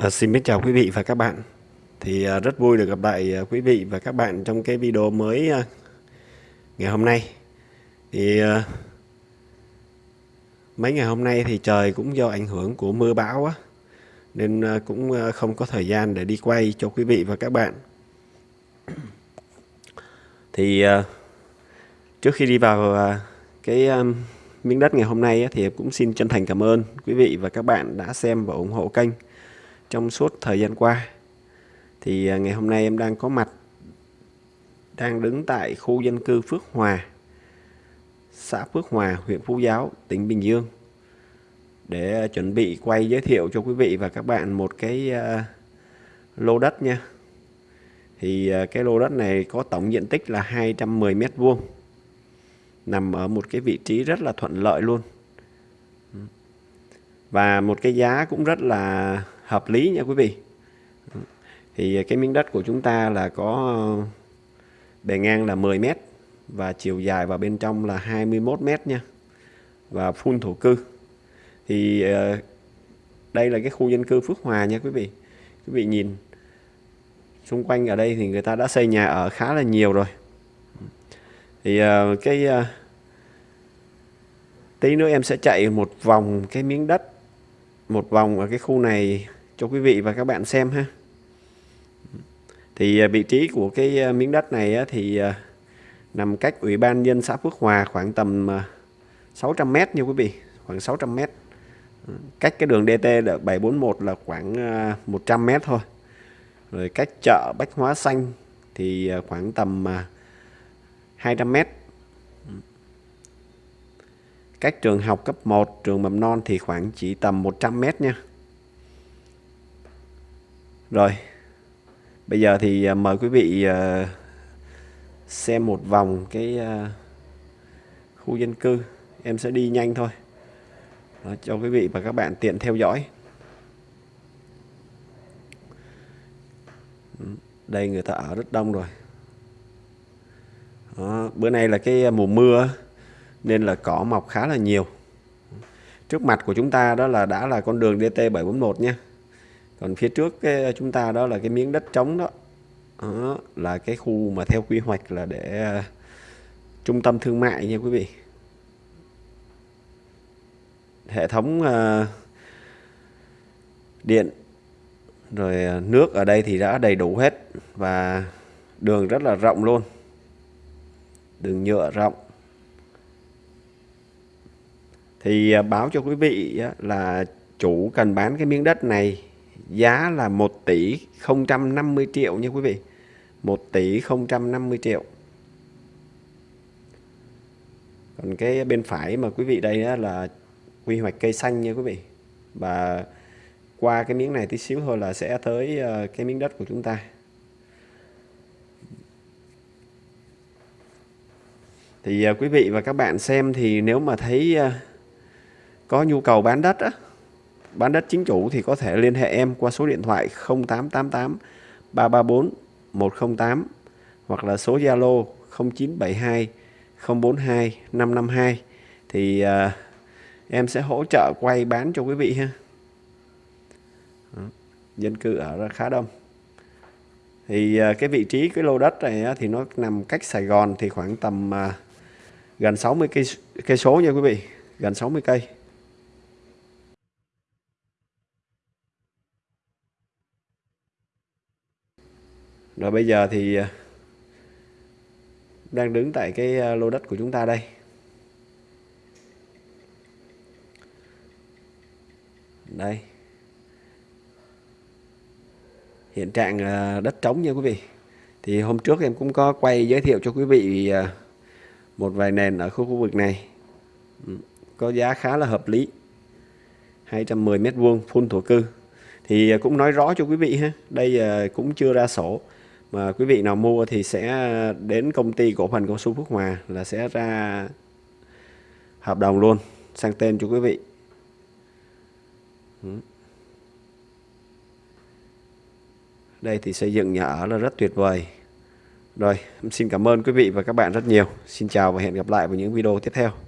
À, xin kính chào quý vị và các bạn. Thì à, rất vui được gặp lại à, quý vị và các bạn trong cái video mới à, ngày hôm nay. Thì à, mấy ngày hôm nay thì trời cũng do ảnh hưởng của mưa bão á nên à, cũng à, không có thời gian để đi quay cho quý vị và các bạn. Thì à, trước khi đi vào à, cái à, miếng đất ngày hôm nay á, thì cũng xin chân thành cảm ơn quý vị và các bạn đã xem và ủng hộ kênh trong suốt thời gian qua. Thì à, ngày hôm nay em đang có mặt, đang đứng tại khu dân cư Phước Hòa, xã Phước Hòa, huyện Phú Giáo, tỉnh Bình Dương. Để à, chuẩn bị quay giới thiệu cho quý vị và các bạn một cái à, lô đất nha. Thì cái lô đất này có tổng diện tích là 210 mét vuông, nằm ở một cái vị trí rất là thuận lợi luôn. Và một cái giá cũng rất là hợp lý nha quý vị. Thì cái miếng đất của chúng ta là có bề ngang là 10 mét và chiều dài vào bên trong là 21 mét nha, và phun thổ cư. Thì ờ, đây là cái khu dân cư Phước Hòa nha quý vị. Quý vị nhìn, xung quanh ở đây thì người ta đã xây nhà ở khá là nhiều rồi. Thì ờ, cái ờ, tí nữa em sẽ chạy một vòng cái miếng đất, một vòng ở cái khu này cho quý vị và các bạn xem ha. Thì à, vị trí của cái à, miếng đất này thì à, nằm cách ủy ban nhân xã Phước Hòa khoảng tầm 600 mét nha quý vị, khoảng 600 mét. Cách cái đường DT 741 là khoảng 100 mét thôi. Rồi cách chợ Bách Hóa Xanh thì khoảng tầm 200 mét. Cách trường học cấp 1 trường mầm non thì khoảng chỉ tầm 100 mét nha rồi, bây giờ thì à, mời quý vị à, xem một vòng cái à, khu dân cư. Em sẽ đi nhanh thôi. Đó, cho quý vị và các bạn tiện theo dõi. Ừ, đây người ta ở rất đông rồi. Đó, bữa nay là cái mùa mưa nên là cỏ mọc khá là nhiều. Trước mặt của chúng ta đó là đã là con đường DT741 nha còn phía trước cái chúng ta đó là cái miếng đất trống đó, đó là cái khu mà theo quy hoạch là để uh, trung tâm thương mại nha quý vị. Hệ thống uh, điện rồi ờ, nước ở đây thì đã đầy đủ hết và đường rất là rộng luôn. Đường nhựa rộng. Thì ờ, báo cho quý vị là chủ cần bán cái miếng đất này giá là 1 tỷ 050 triệu nha quý vị. 1 tỷ 050 triệu. Còn cái bên phải mà quý vị đây là quy hoạch cây xanh nha quý vị. Và qua cái miếng này tí xíu thôi là sẽ tới ờ, cái miếng đất của chúng ta. Thì ờ, quý vị và các bạn xem thì nếu mà thấy ờ, có nhu cầu bán đất á bán đất chính chủ thì có thể liên hệ em qua số điện thoại 0888 334 108 hoặc là số Zalo 0972 042 552 thì uh, em sẽ hỗ trợ quay bán cho quý vị ha. Đó. Dân cư ở khá đông. Thì uh, cái vị trí cái lô đất này uh, thì nó nằm cách Sài Gòn thì khoảng tầm uh, gần 60 cây cây số nha quý vị, gần 60 cây. Rồi bây giờ thì ờ, đang đứng tại cái ờ, lô đất của chúng ta đây. Đây. Hiện trạng ờ, đất trống nha quý vị. Thì hôm trước em cũng có quay giới thiệu cho quý vị một vài nền ở khu khu vực này. Ừ, có giá khá là hợp lý. 210 mét vuông, full thổ cư. Thì cũng nói rõ cho quý vị ha. Đây cũng chưa ra sổ mà quý vị nào mua thì sẽ đến công ty cổ phần cao su Phước Hòa là sẽ ra hợp đồng luôn, sang tên cho quý vị. Đây thì xây dựng nhà ở là rất tuyệt vời. Rồi xin cảm ơn quý vị và các bạn rất nhiều. Xin chào và hẹn gặp lại vào những video tiếp theo.